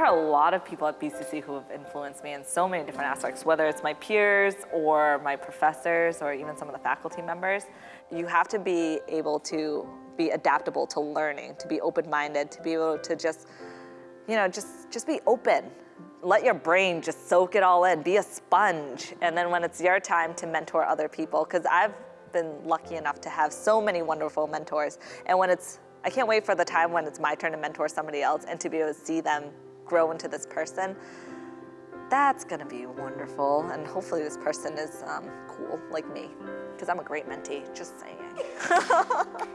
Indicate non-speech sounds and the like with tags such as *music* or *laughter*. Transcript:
are a lot of people at BCC who have influenced me in so many different aspects, whether it's my peers or my professors or even some of the faculty members. You have to be able to be adaptable to learning, to be open-minded, to be able to just, you know, just, just be open. Let your brain just soak it all in, be a sponge. And then when it's your time to mentor other people, because I've been lucky enough to have so many wonderful mentors. And when it's, I can't wait for the time when it's my turn to mentor somebody else and to be able to see them grow into this person, that's gonna be wonderful. And hopefully this person is um, cool like me, because I'm a great mentee, just saying. *laughs*